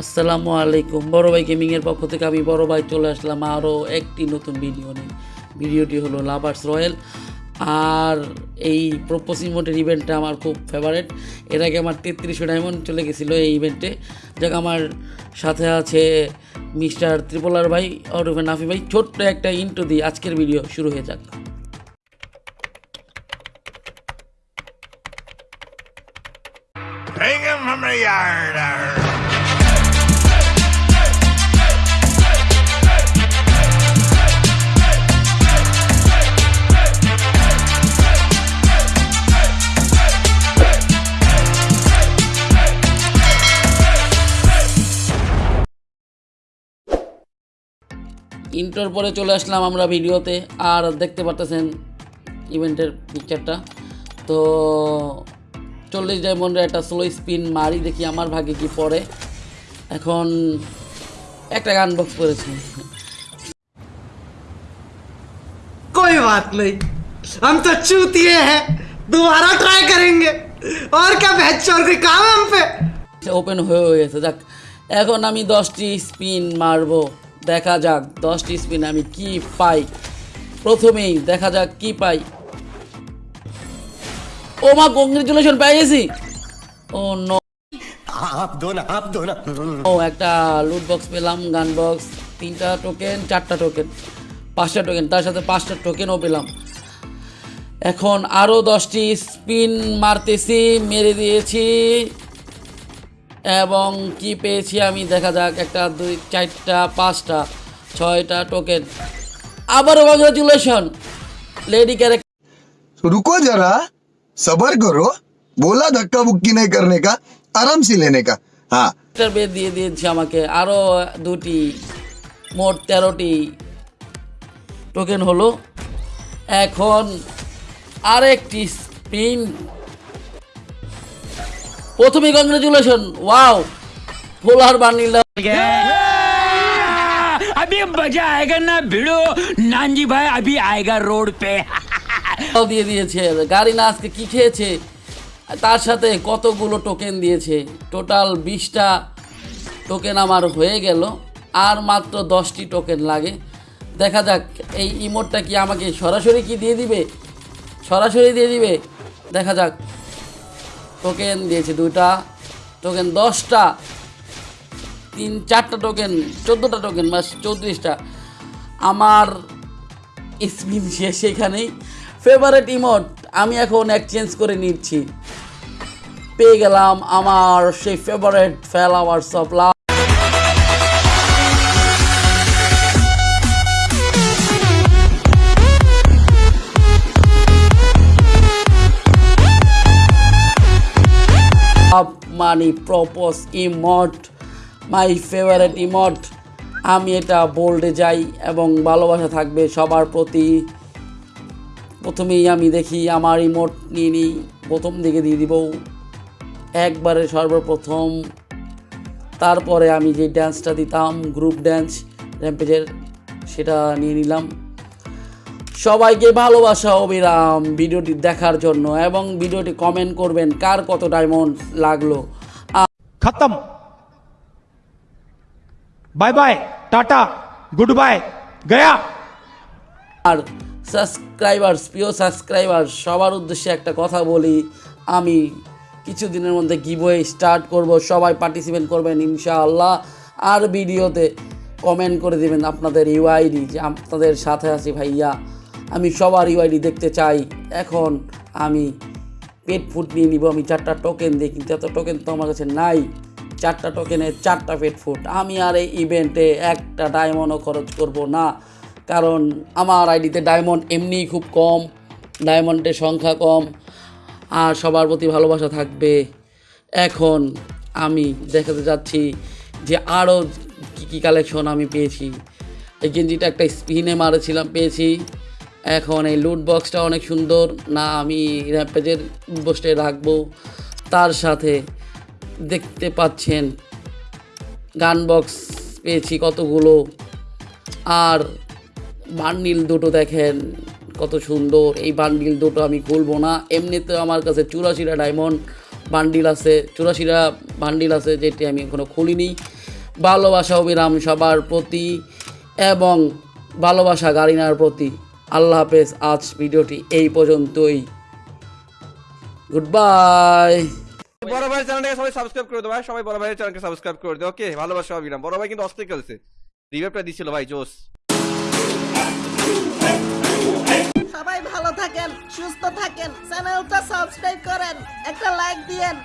আসসালামু আলাইকুম। বড় ভাই গেমিংয়ের পক্ষ থেকে আমি বড় ভাই চলে আসলাম আরও একটি নতুন ভিডিও নিয়ে। ভিডিওটি হলো লাভার্স রয়্যাল আর এই প্রপোজ ইমোটের ইভেন্টটা আমার খুব ফেভারেট এর আগে আমার তেত্রিশশো ডায়মন্ড চলে গেছিল এই ইভেন্টে যাক, আমার সাথে আছে মিস্টার ত্রিপোলার ভাই ওরফে নাফি ভাই। ছোট্ট একটা ইন্টু দিই আজকের ভিডিও শুরু হয়ে যাক। Bring him from the yard. arr. Intro পরে চলে আসলাম আমরা ভিডিওতে আর দেখতে পারতেছেন ইভেন্টের পিকচারটা তো চল্লিশ ডায়মন্ডের একটা স্লো স্পিন মারি দেখি আমার ভাগে কি পড়ে এখন একটা গান বক্স করেছি कोई बात नहीं हम तो चूतिए हैं दोबारा ट्राई करेंगे और क्या भैंस चोर कोई काम है हम पे ওপেন হয়ে গেছে যাক এখন আমি দশটি স্পিন মারবো দেখা যাক দশটি স্পিন আমি কি পাই। প্রথমেই দেখা যাক কি পাই। ও মা কংগ্রেচুলেশন পেয়ে গেছি। ও নো ও একটা লুট বক্স পেলাম গান বক্স তিনটা টোকেন চারটা টোকেন পাঁচটা টোকেন তার সাথে পাঁচটা টোকেনও পেলাম। এখন আরও দশটি স্পিন মারতেছি মেরে দিয়েছি। এবং কি পেয়েছি আমি? দেখা যাক একটা দুই চারটা পাঁচটা ছয়টা টোকেন আবারও কংগ্রাচুলেশন লেডি ক্যারেক্টার রুকো যারা সবার করো বোলা ধাক্কা বুক্কি নেই করনে কা আরাম সে লেনে কা হ্যাঁ বেদ দিয়ে দিয়েছি আমাকে। আরও দুটি মোট তেরোটি টোকেন হলো। এখন আরেকটি স্পিন প্রথমে কংগ্রেচুলেশন ওয়াও ফোলার বানিলাম अभी मजा आएगा ना भिड़ो नानजी भाई अभी आएगा रोड पे দিয়ে দিয়েছে গাড়ি না আজকে কী খেয়েছে তার সাথে কতগুলো টোকেন দিয়েছে টোটাল বিশটা টোকেন আমার হয়ে গেল আর মাত্র দশটি টোকেন লাগে দেখা যাক এই ইমোটটা কি আমাকে সরাসরি কি দিয়ে দিবে সরাসরি দিয়ে দিবে দেখা যাক টোকেন দিয়েছে দুটা টোকেন দশটা, তিন, চারটা টোকেন চোদ্দোটা টোকেন বা চৌত্রিশটা। আমার স্পিন শেষ এখানেই। ফেভারেট ইমোট আমি এখন এক্সচেঞ্জ করে নিচ্ছি। পেয়ে গেলাম আমার সেই favourite flowers of love money propose emote my favourite emote আমি এটা বোল্ডে যাই এবং ভালোবাসা থাকবে সবার প্রতি। প্রথমেই আমি দেখি আমার ইমোট নিয়ে নিই, প্রথম দিকে দিয়ে দিব। একবারে সর্বপ্রথম। তারপরে আমি যে ড্যান্সটা দিতাম গ্রুপ ড্যান্স র্যাম্পেজের সেটা নিয়ে নিলাম। সবাইকে ভালোবাসা অবিরাম ভিডিওটি দেখার জন্য এবং ভিডিওটি কমেন্ট করবেন কার কত ডায়মন্ড লাগল। খতম। Bye bye tata good bye Gaya আর সাবস্ক্রাইবার প্রিয় সাবস্ক্রাইবার সবার উদ্দেশ্যে একটা কথা বলি। আমি কিছুদিনের মধ্যে গিভওয়ে স্টার্ট করব সবাই পার্টিসিপেট করবেন ইনশাআল্লাহ। আর ভিডিওতে কমেন্ট করে দিবেন আপনাদের ইউআইডি যে আপনাদের সাথে আছি ভাইয়া। আমি সবার ইউআইডি দেখতে চাই। এখন আমি পেট ফুড নিয়ে নিব, আমি চারটা টোকেন দিই কিন্তু এত টোকেন তো আমার কাছে নাই। চারটা টোকেনে চারটা পেট ফুড আমি আর এই ইভেন্টে একটা ডায়মন্ডও খরচ করব না। কারণ আমার আইডিতে ডায়মন্ড এমনিই খুব কম ডায়মন্ডের সংখ্যা কম, আর সবার প্রতি ভালোবাসা থাকবে। এখন আমি দেখাতে যাচ্ছি যে আরও কী কী কালেকশন আমি পেয়েছি। এই গেঞ্জিটা একটা স্পিনে মারেছিলাম, পেয়েছি। এখন এই লুট বক্সটা অনেক সুন্দর। না, আমি র্যাম্পেজের বসে রাখব। তার সাথে দেখতে পাচ্ছেন গান বক্স পেয়েছি কতগুলো। আর বান্ডিল দুটো দেখেন কত সুন্দর। এই বান্ডিল দুটো আমি খুলবো না। এমনিতে আমার কাছে চুরাশিটা ডায়মন্ড বান্ডিল আছে। চুরাশিটা বান্ডিল আছে যেটি আমি এখনও খুলিনি। ভালোবাসা অবিরাম সবার প্রতি এবং ভালোবাসা গাড়িনার প্রতি। আল্লাহ হাফেজ আজ ভিডিওটি এই পর্যন্তই। গুড বাই বড় ভাই চ্যানেলটাকে সবাই সাবস্ক্রাইব করে দেবো ভাই সবাই বড় ভাইয়ের চ্যানেলকে সাবস্ক্রাইব করে দেবো ওকে ভালোবাসা অবিরাম বড় ভাই কিন্তু অস্থির খেলছে। রিভাইভটা দিছিল ভাই জোস সবাই ভালো থাকেন সুস্থ থাকেন চ্যানেলটা সাবস্ক্রাইব করেন একটা লাইক দিয়েন.